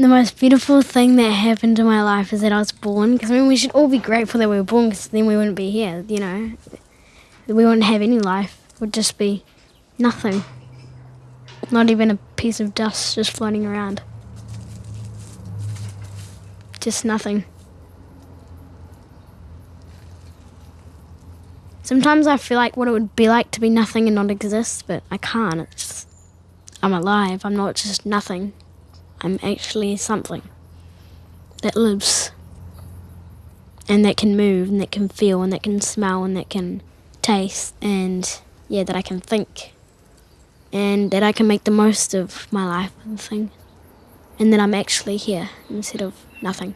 The most beautiful thing that happened in my life is that I was born. Because I mean, we should all be grateful that we were born, because then we wouldn't be here. You know, we wouldn't have any life. It would just be nothing. Not even a piece of dust just floating around. Just nothing. Sometimes I feel like what it would be like to be nothing and not exist, but I can't. It's just, I'm alive. I'm not just nothing. I'm actually something that lives and that can move and that can feel and that can smell and that can taste and yeah, that I can think and that I can make the most of my life and thing and that I'm actually here instead of nothing.